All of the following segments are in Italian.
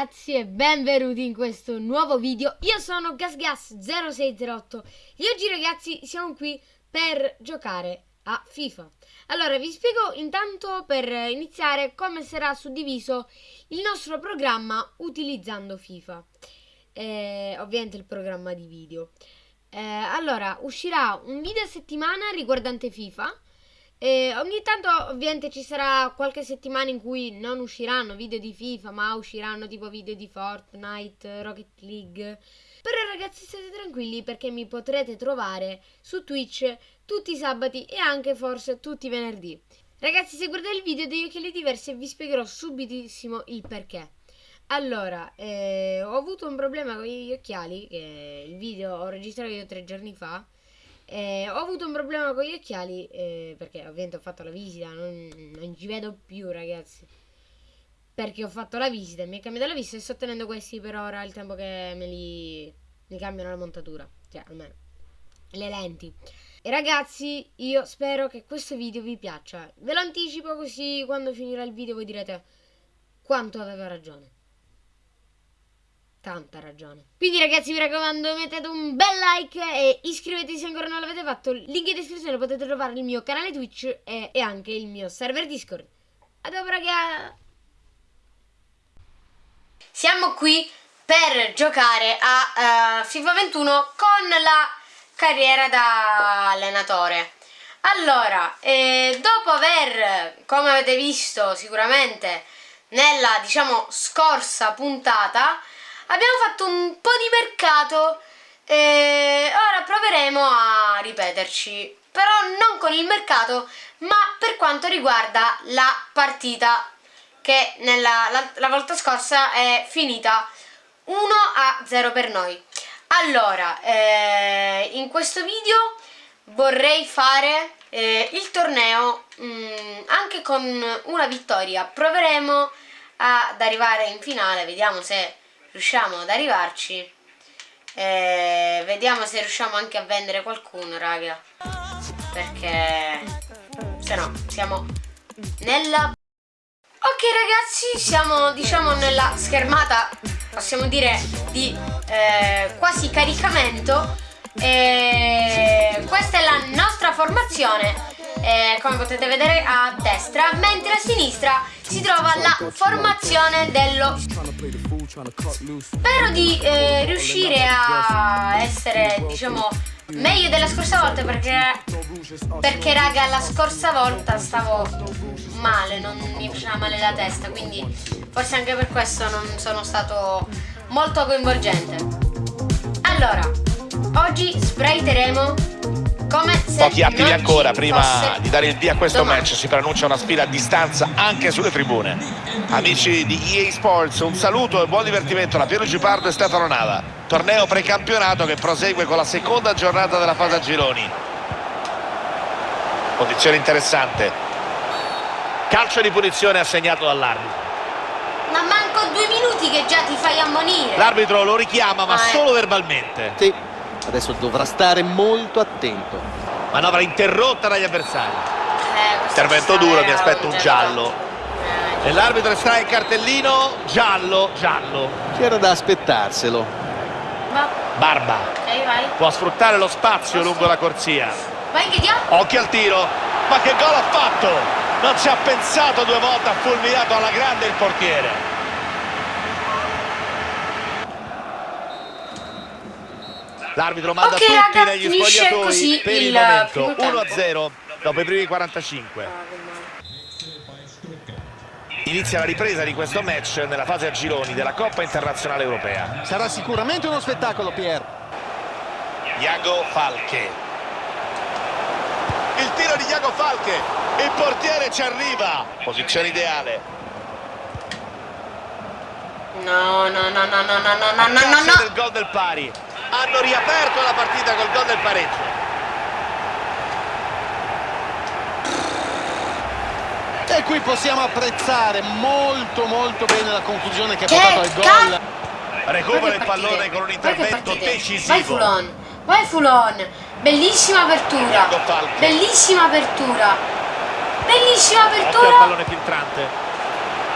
ragazzi e benvenuti in questo nuovo video. Io sono GasGas0608 e oggi ragazzi siamo qui per giocare a FIFA. Allora vi spiego intanto per iniziare come sarà suddiviso il nostro programma utilizzando FIFA. Eh, Ovviamente il programma di video. Eh, Allora uscirà un video a settimana riguardante FIFA e ogni tanto ovviamente ci sarà qualche settimana in cui non usciranno video di FIFA, ma usciranno tipo video di Fortnite, Rocket League. Però ragazzi state tranquilli perché mi potrete trovare su Twitch tutti i sabati e anche forse tutti i venerdì. Ragazzi se guardate il video degli occhiali diversi vi spiegherò subitissimo il perché. Allora, eh, ho avuto un problema con gli occhiali, che il video ho registrato io tre giorni fa eh, ho avuto un problema con gli occhiali eh, perché ovviamente ho fatto la visita, non, non, ci vedo più ragazzi. Perché ho fatto la visita, mi è cambiata la visita e sto tenendo questi per ora il tempo che me li, mi cambiano la montatura. Cioè, almeno le lenti. E ragazzi, io spero che questo video vi piaccia. Ve lo anticipo così quando finirà il video voi direte quanto aveva ragione tanta ragione. Quindi ragazzi vi raccomando mettete un bel like e iscrivetevi se ancora non l'avete fatto. Link in descrizione potete trovare il mio canale Twitch e, e anche il mio server Discord. A dopo raga! Siamo qui per giocare a uh, FIFA 21 con la carriera da allenatore. Allora, eh, dopo aver, come avete visto sicuramente nella diciamo scorsa puntata, abbiamo fatto un po' di mercato e ora proveremo a ripeterci. Però non con il mercato ma per quanto riguarda la partita che nella, la, la volta scorsa è finita 1 a 0 per noi. Allora eh, in questo video vorrei fare eh, il torneo mh, mm, anche con una vittoria. Proveremo ad arrivare in finale vediamo se riusciamo ad arrivarci. E vediamo se riusciamo anche a vendere qualcuno raga. Perché se no siamo nella ok ragazzi siamo diciamo nella schermata possiamo dire di eh, quasi caricamento. E questa è la nostra formazione eh, come potete vedere a destra mentre a sinistra si trova la formazione dello spero di eh, riuscire a essere diciamo meglio della scorsa volta perché perché raga la scorsa volta stavo male non mi faceva male la testa quindi forse anche per questo non sono stato molto coinvolgente. Allora oggi sprayteremo Pochi attimi ancora prima di dare il via a questo domani. match si pronuncia una sfida a distanza anche sulle tribune. Amici di EA Sports, un saluto e buon divertimento da Piero Gipardo e Stefano Nava. Torneo precampionato che prosegue con la seconda giornata della fase a gironi. Posizione interessante. Calcio di punizione assegnato dall'arbitro. Ma manco due minuti che già ti fai ammonire. L'arbitro lo richiama ma ah, eh. solo verbalmente. Sì. Adesso dovrà stare molto attento. Manovra interrotta dagli avversari. Eh, Intervento duro, mi aspetto un giallo. Eh, e l'arbitro estrae il cartellino, giallo, giallo. C'era da aspettarselo. Barba. Okay, Può sfruttare lo spazio lungo la corsia. Occhio al tiro. Ma che gol ha fatto! Non ci ha pensato due volte, ha fulminato alla grande il portiere. L'arbitro manda okay, tutti raga, negli spogliatoi per il, il momento 1-0 dopo i primi 45. Inizia la ripresa di questo match nella fase a gironi della Coppa Internazionale Europea. Sarà sicuramente uno spettacolo, Pier. Iago Falche. Il tiro di Iago Falche. Il portiere ci arriva. Posizione ideale. No, no, no, no, no, no, no, no, no, no. del gol del pari hanno riaperto la partita col gol del pareggio. E qui possiamo apprezzare molto molto bene la conclusione che ha portato al gol. recupera il pallone con un intervento decisivo vai Fulon. Vai Fulon. Bellissima apertura. Bellissima apertura. Bellissima apertura. Occhio al pallone filtrante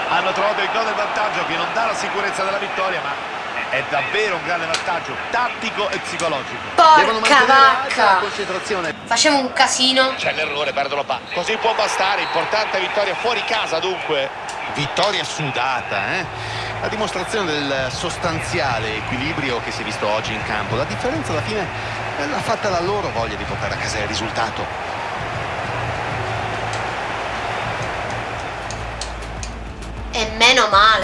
hanno trovato il gol del vantaggio che non dà la sicurezza della vittoria ma è davvero un grande vantaggio tattico e psicologico. Porca vacca. concentrazione. Facciamo un casino. C'è l'errore perdono palla così può bastare importante vittoria fuori casa dunque. Vittoria sudata eh? la dimostrazione del sostanziale equilibrio che si è visto oggi in campo. La differenza alla fine l'ha fatta la loro voglia di portare a casa il risultato. E meno male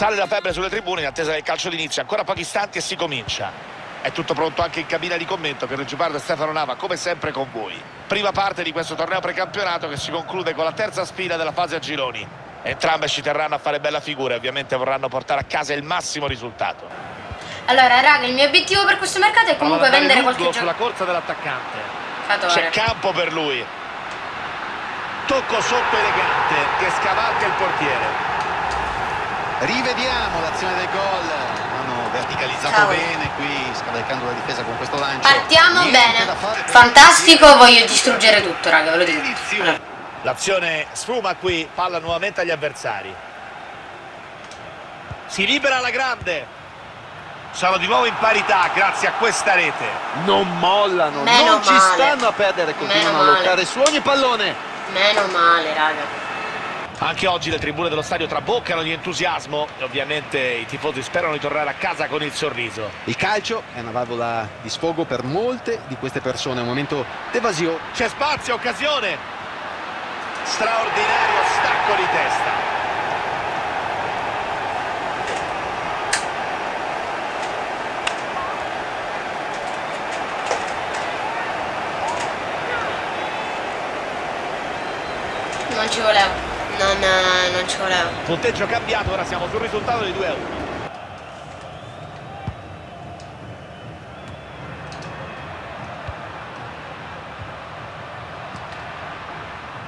Sale la febbre sulle tribune in attesa del calcio d'inizio, ancora pochi istanti e si comincia. È tutto pronto anche in cabina di commento per Gipardo e Stefano Nava, come sempre con voi. Prima parte di questo torneo precampionato che si conclude con la terza sfida della fase a gironi. Entrambe ci terranno a fare bella figura e ovviamente vorranno portare a casa il massimo risultato. Allora, raga, il mio obiettivo per questo mercato è comunque vendere qualche gioco. sulla corsa dell'attaccante. C'è campo per lui. Tocco sotto elegante che scavalca il portiere. Rivediamo l'azione del gol. Hanno verticalizzato Ciao. bene qui, scavalcando la difesa con questo lancio. Partiamo Niente bene. Fantastico, voglio distruggere tutto, raga, ve lo dico. L'azione sfuma qui, palla nuovamente agli avversari. Si libera la grande. Sono di nuovo in parità grazie a questa rete. Non mollano, Meno non male. ci stanno a perdere, continuano a lottare su ogni pallone. Meno male, raga. Anche oggi le tribune dello stadio traboccano di entusiasmo e ovviamente i tifosi sperano di tornare a casa con il sorriso. Il calcio è una valvola di sfogo per molte di queste persone, un momento d'evasione. C'è spazio, occasione! Straordinario stacco di testa. Non ci volevo non, eh, non ci voleva. Punteggio cambiato, ora siamo sul risultato di 2 a 1.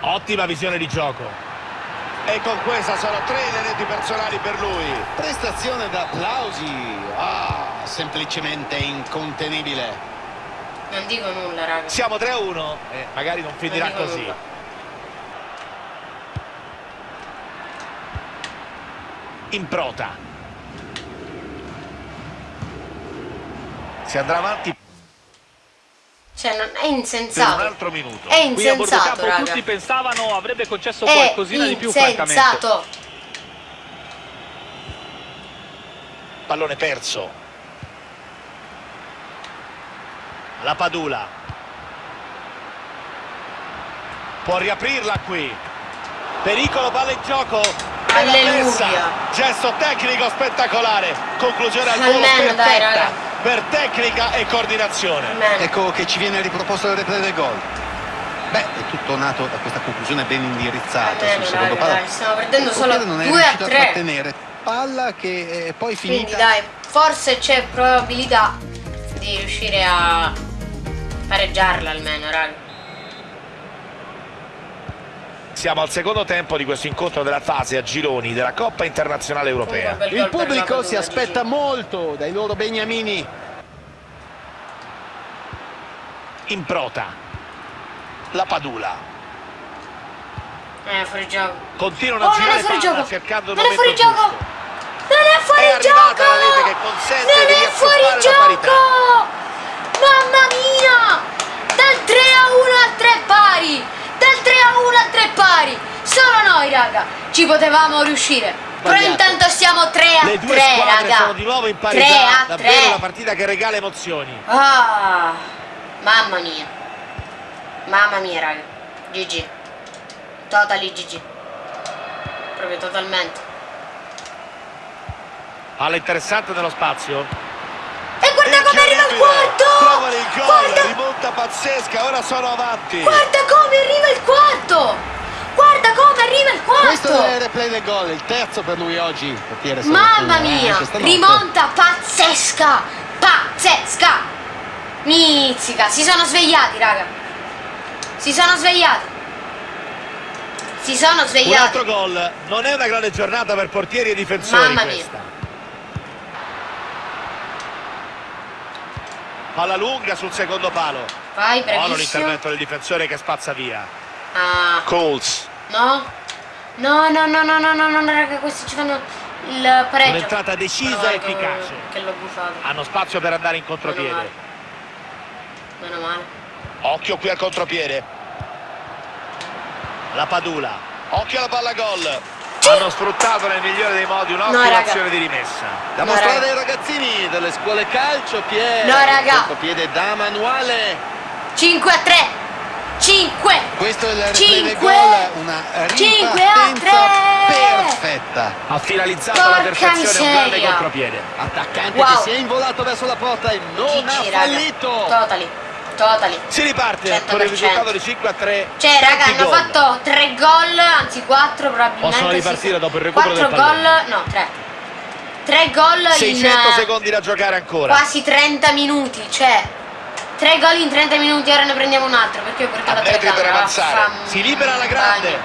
Ottima visione di gioco. E con questa sono tre le reti personali per lui. Prestazione da applausi. Ah, semplicemente incontenibile. Non dico nulla, raga. Siamo 3 a 1 e magari non finirà non così. Nulla. Improta. Si andrà avanti cioè, non, è insensato. Per un altro minuto. È insensato, Qui a raga. tutti pensavano avrebbe concesso è qualcosina di più, francamente. insensato. Pallone perso. La Padula. Può riaprirla qui. Pericolo, palla in gioco. Alleluia. Gesto tecnico spettacolare. Conclusione al volo perfetta dai, per tecnica e coordinazione. Almeno. Ecco che ci viene riproposto il replay del gol. Beh, è tutto nato da questa conclusione ben indirizzata Almeno, sul secondo dai, stiamo perdendo il solo non è 2 a riuscito 3. a trattenere palla che è poi finita. Quindi dai, forse c'è probabilità di riuscire a pareggiarla almeno, raga. Siamo al secondo tempo di questo incontro della fase a gironi della Coppa Internazionale Europea. Il pubblico si aspetta molto dai loro beniamini. Improta. La Padula. Eh, fuori gioco. Continuano oh, a girare non è fuori palla gioco. cercando Non è fuori giusto. gioco. Non è fuori è gioco. la rete che consente non di è fuori gioco. Mamma mia. Dal 3 a 1 a 3 pari. Dal 3 a 1 a 3 pari. Solo noi, raga. Ci potevamo riuscire. Però intanto siamo 3 a Le 3, due squadre raga. sono di nuovo in 3 parità. a Davvero 3. una partita che regala emozioni. Ah, mamma mia. Mamma mia, raga. GG. Totally GG. Proprio totalmente. Palla interessante nello spazio. Guarda come arriva il quarto! Trovano il gol, Guarda, rimonta pazzesca, ora sono avanti. guarda come arriva il quarto! Guarda come arriva il Questo è quarto! il replay del gol, il terzo per lui oggi. Portiere Mamma mia! eh, notte. Rimonta pazzesca! Pazzesca! Mizzica! Si sono svegliati, raga! Si sono svegliati! Si sono Un svegliati! altro gol. Non è una grande giornata per portieri e difensori Mamma mia. questa. Palla lunga sul secondo palo. Vai, Buono bravissimo. l'intervento del difensore che spazza via. Ah, Coles. no. No, no, no, no, no, no, no, raga, questi ci fanno il pareggio. Un'entrata decisa Meno e che- efficace. Che l'ho bufato. Hanno spazio per andare in Meno contropiede. male. Meno male. Occhio qui al contropiede. La Padula. Occhio alla palla gol. Hanno sfruttato nel migliore dei modi un'ottima azione di rimessa. Da No, mostrare raga. ai ragazzini delle scuole calcio, Pier. No, raga. Piede da manuale. 5 a 3. 5. Questo è il replay del Cinque. gol, una Cinque a ripartenza tre. perfetta. Ha finalizzato Porca la perfezione un grande miseria. contropiede. Attaccante Wow. che si è involato verso la porta e non ha GG, raga. fallito. Totally. Totally. Si riparte 100%. con il risultato di 5 a 3. Cioè, raga, hanno gol. fatto 3 gol, anzi 4 probabilmente. Possono ripartire sì. dopo il recupero del Quattro gol, pallone. no, 3. 3 gol 600 in eh, secondi da giocare ancora. quasi 30 minuti, cioè 3 gol in 30 minuti, ora ne prendiamo un altro perché ho portato A la metri per telecamera. avanzare. Si libera alla grande.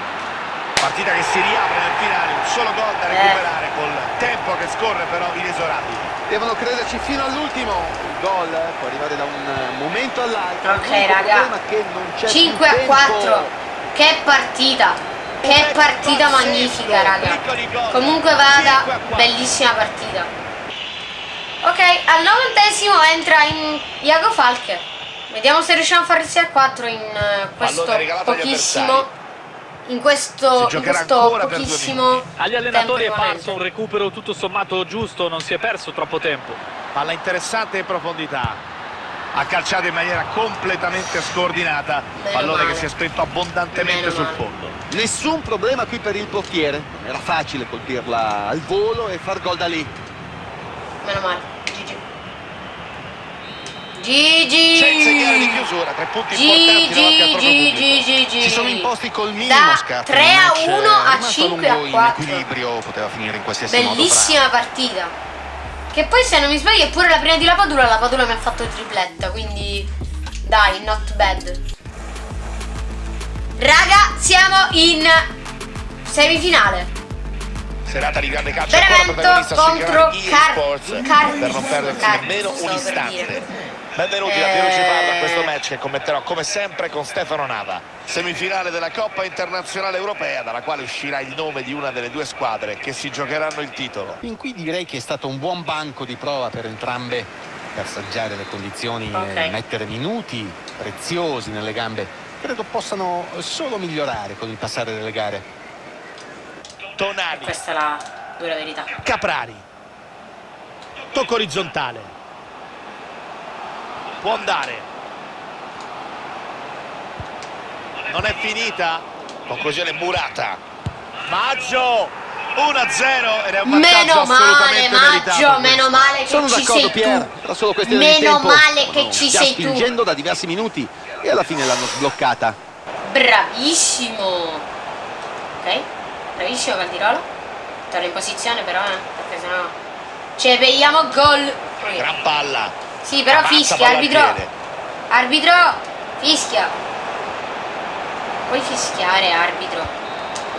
Partita che si riapre nel finale, un solo gol da Eh. recuperare col scorre però inesorabile. Devono crederci fino all'ultimo. Il gol può arrivare da un momento all'altro. Ok, raga. problema è che non c'è 5 più a tempo. 4. Che partita. Che partita magnifica, raga. Comunque vada, bellissima partita. Ok, al novantesimo entra in Iago Falche. Vediamo se riusciamo a fare il 6 a 4 in eh, questo pochissimo. In questo, in questo pochissimo. Agli allenatori è parso un recupero tutto sommato giusto, non si è perso troppo tempo. Palla interessante in profondità. Ha calciato in maniera completamente scordinata. Meno Pallone male. che si è spento abbondantemente Meno sul male. fondo. Nessun problema qui per il portiere. Era facile colpirla al volo e far gol da lì. Meno male. Di chiusura, tre punti importanti davanti al proprio pubblico. Si sono imposti col minimo Da scarto. 3 Il a match 1 è a rimasto 5 a lungo 4. In equilibrio poteva finire in qualsiasi modo. Bellissima partita. Che poi se non mi sbaglio è pure la prima di la Padula, la Padula mi ha fatto tripletta, quindi dai, not bad. Raga, siamo in semifinale. Serata di grande calcio Benevento contro Car- Sports Car- per non perdersi Car- nemmeno un per istante. dire. Benvenuti da Eh. Piero Ciparda a questo match che commenterò come sempre con Stefano Nava. Semifinale della Coppa Internazionale Europea dalla quale uscirà il nome di una delle due squadre che si giocheranno il titolo. Fin qui direi che è stato un buon banco di prova per entrambe per saggiare le condizioni Ok. e mettere minuti preziosi nelle gambe. Credo possano solo migliorare con il passare delle gare. Tonali, Questa è la dura verità. Caprari, tocco orizzontale. Può andare. Non è finita. Conclusione murata. Maggio 1-0 ed è un Meno male, Maggio, meno male che Sono ci sei Pier, tu. era solo questione di Meno tempo. male che Stavano ci sei tu. spingendo da diversi minuti e alla fine l'hanno sbloccata. Bravissimo. Ok, bravissimo Caldirola. Torna in posizione però, eh, perché sennò ci beviamo gol. Gran palla. Sì, però Avanza, fischia, arbitro. Arbitro, fischia. Puoi fischiare, arbitro.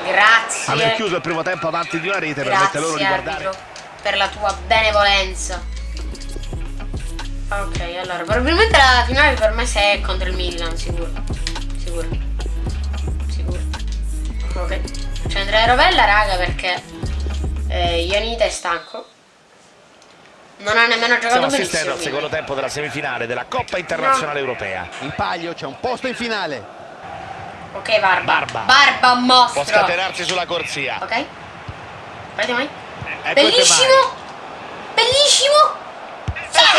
Aver Grazie. chiuso il primo tempo avanti di una rete permette loro di Grazie, guardare. arbitro, per la tua benevolenza. Ok, allora, probabilmente la finale per me se è contro il Milan, sicuro. Sicuro. Sicuro. Ok. C'è Andrea Rovella, raga, perché eh, Ionita è stanco. Non ha nemmeno giocato Stiamo benissimo. assistendo al secondo tempo della semifinale della Coppa Internazionale Europea. In palio c'è un posto in finale. Ok, Barba. Barba. Barba Può mostro. scatenarsi sulla corsia. Ok. Guarda mai. Ecco Bellissimo. Bellissimo.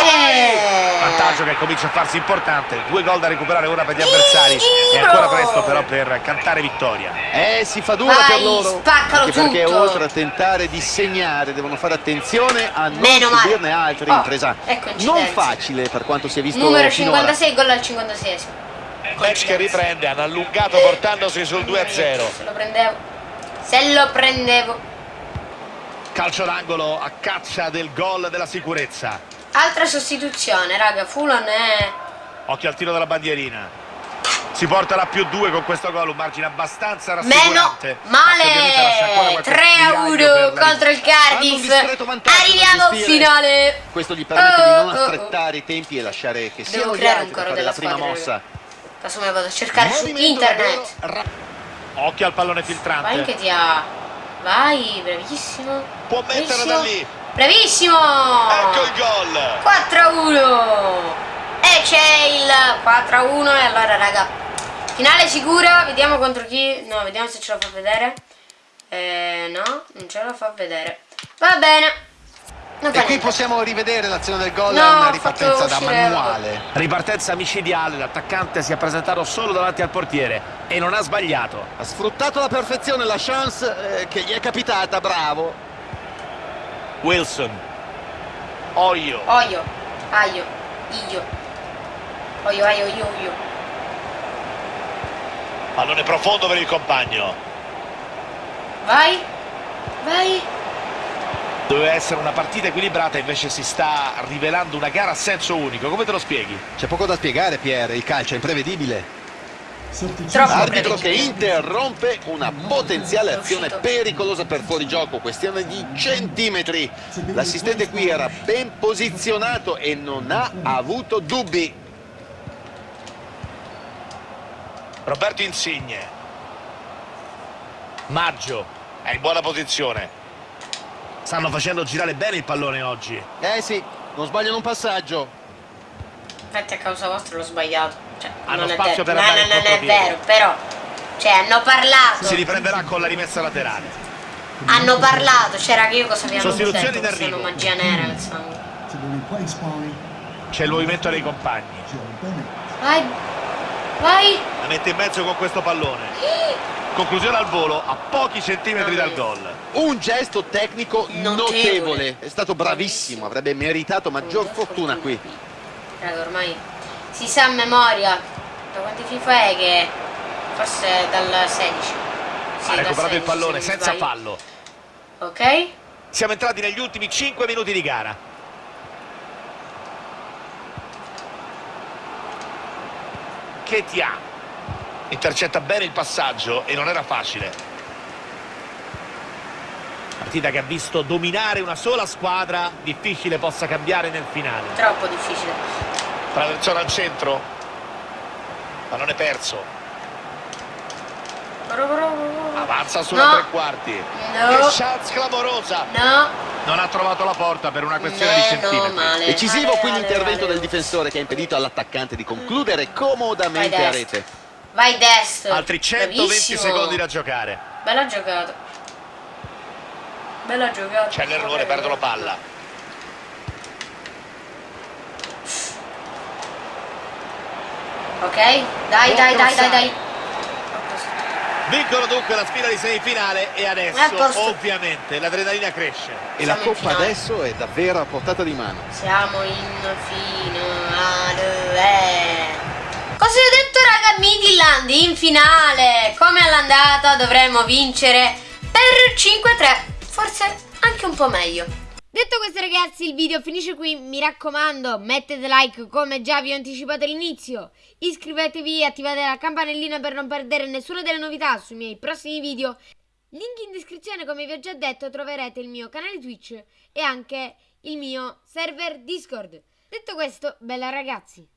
Eh. Vantaggio che comincia a farsi importante. Due gol da recuperare ora per gli avversari. È ancora presto però per cantare vittoria. Eh, si fa dura Vai, per loro. spaccalo Anche perché tutto. oltre a tentare di segnare devono fare attenzione a non Meno subirne altri. Oh, Impresa è coincidenza. non facile per quanto si è visto Numero finora. 56, gol al 56 Match che riprende, hanno allungato portandosi sul 2-0. Se lo prendevo. Se lo prendevo. Calcio d'angolo a caccia del gol della sicurezza. Altra sostituzione, raga. Fulan è. Occhio al tiro della bandierina. Si porta la più due con questo gol, un margine abbastanza Meno rassicurante. male 3 a 1 contro il Cardiff. Arriviamo al finale. Questo gli permette di non Oh, oh, oh. astrettare i tempi e lasciare che Devo siano gli creare un coro fare della la prima squadra, mossa. Casomai vado a cercare su internet. davvero Occhio al pallone Vai filtrante. che ti ha. Vai, bravissimo. Può mettere da lì. Bravissimo. Ecco il gol. 4 a 1. E c'è il 4 a 1 e allora raga. Finale sicura, vediamo contro chi. No, vediamo se ce la fa vedere. Eh, no, non ce la fa vedere. Va bene. Non E qui niente. possiamo rivedere l'azione del gol, No, è una ripartenza da manuale. Ripartenza micidiale, l'attaccante si è presentato solo davanti al portiere e non ha sbagliato. Ha sfruttato alla perfezione la chance eh, che gli è capitata, bravo. Wilson. Oio. Oio, aio, io. Oio, aio, io, io. Pallone profondo per il compagno. Vai. Vai. Doveva essere una partita equilibrata, invece si sta rivelando una gara a senso unico. Come te lo spieghi? C'è poco da spiegare, Pierre, il calcio è imprevedibile. Troppo Arbitro che interrompe una potenziale azione pericolosa per fuorigioco, questione di centimetri. L'assistente qui era ben posizionato e non ha avuto dubbi. Roberto Insigne. Maggio. È in buona posizione. Stanno facendo girare bene il pallone oggi. Eh sì, non sbagliano un passaggio. Infatti a causa vostra l'ho sbagliato. Cioè, Hanno non è spazio detto. per no, andare no, in non è vero, però. Cioè, hanno parlato. Si riprenderà con la rimessa laterale. Hanno parlato, c'era che io cosa abbiamo Sostituzioni detto, è una magia nera C'è il movimento dei compagni. Vai. Vai. La mette in mezzo con questo pallone. Conclusione al volo a pochi centimetri dal gol. Un gesto tecnico Notevole. notevole. È stato bravissimo, avrebbe meritato maggior fortuna qui. Raga, ormai si sa a memoria. Da quanti FIFA è che forse dal 16. Sì, ha recuperato il 16, pallone se senza fallo. Ok. Siamo entrati negli ultimi 5 minuti di gara. Che ti ha? Intercetta bene il passaggio e non era facile. Partita che ha visto dominare una sola squadra, difficile possa cambiare nel finale. Troppo difficile. Traversone al centro. Pallone perso. Avanza sulla No. tre quarti. No. Che chance clamorosa. No. Non ha trovato la porta per una questione di Meno centimetri. male. Decisivo qui l'intervento del difensore che ha impedito all'attaccante di concludere comodamente Vai a rete. Vai destro. Altri 120 Bravissimo. secondi da giocare. Bella giocata. Bella giocata. C'è l'errore, perdono palla. Ok? Dai, dai, dai, dai, dai. Vincono dunque la sfida di semifinale e adesso posto. ovviamente l'adrenalina cresce. E la coppa finale. adesso è davvero a portata di mano. Siamo in finale. Cosa ho detto raga Midland in finale? Come all'andata dovremmo vincere per 5-3. Forse anche un po' meglio. Detto questo ragazzi il video finisce qui, mi raccomando mettete like come già vi ho anticipato all'inizio, iscrivetevi e attivate la campanellina per non perdere nessuna delle novità sui miei prossimi video. Link in descrizione come vi ho già detto troverete il mio canale Twitch e anche il mio server Discord. Detto questo, bella ragazzi!